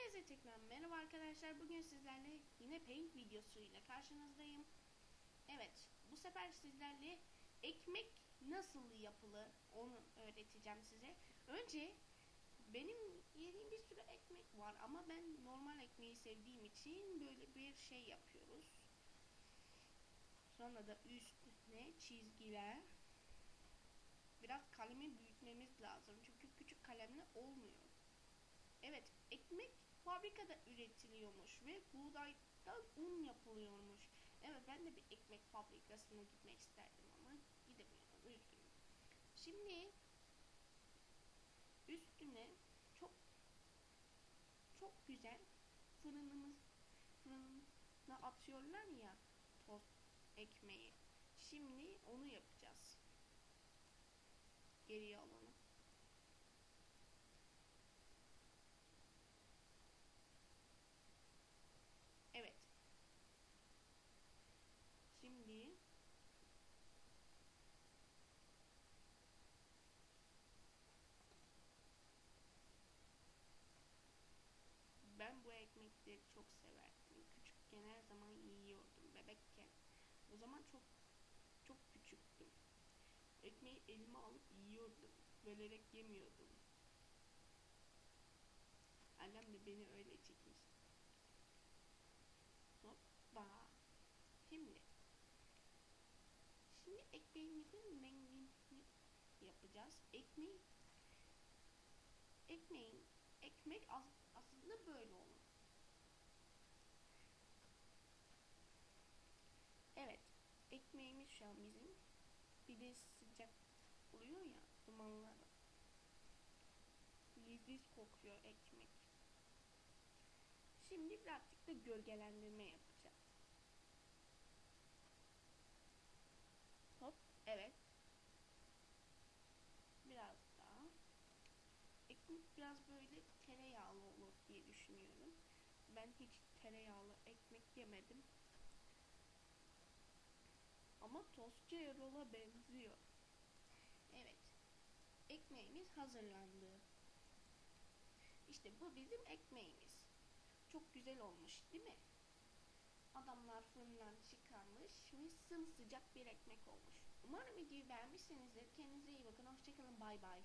Herkese tekrar merhaba arkadaşlar. Bugün sizlerle yine paint videosuyla karşınızdayım. Evet, bu sefer sizlerle ekmek nasıl yapılır onu öğreteceğim size. Önce benim yediğim bir sürü ekmek var ama ben normal ekmeği sevdiğim için böyle bir şey yapıyoruz. Sonra da üstüne çizgiler. Biraz kalemi büyütmemiz lazım çünkü küçük kalemle olmuyor. Evet, ekmek fabrikada üretiliyormuş ve buğdaydan un yapılıyormuş. Evet, ben de bir ekmek fabrikasına gitmek isterdim ama gidemiyorum, üzgünüm. Şimdi üstüne çok çok güzel fırınımız fırına atıyorlar ya tost ekmeği. Şimdi onu yapacağız. Geriye alalım. Evet. Şimdi ben bu ekmekleri çok severdim. Küçükken her zaman yiyordum bebekken. O zaman çok çok küçüktüm. Ekmeği elime alıp yiyordum. Bölerek yemiyordum. Annem de beni öyle çekmiş. Hoppa. Şimdi. Şimdi ekmeğimizin rengini yapacağız. Ekmeği ekmeğin ekmek az, aslında böyle olur. Evet. An bizim. Bir de sıcak oluyor ya dumanlar. Leziz kokuyor ekmek. Şimdi birazcık da gölgelendirme yapacağız. Hop, evet. Biraz daha. Ekmek biraz böyle tereyağlı olur diye düşünüyorum. Ben hiç tereyağlı ekmek yemedim. Ama tostçu Erol'a benziyor. Evet. Ekmeğimiz hazırlandı. İşte bu bizim ekmeğimiz. Çok güzel olmuş değil mi? Adamlar fırından çıkarmış ve sımsıcak bir ekmek olmuş. Umarım videoyu beğenmişsinizdir. Kendinize iyi bakın. Hoşçakalın. Bay bay.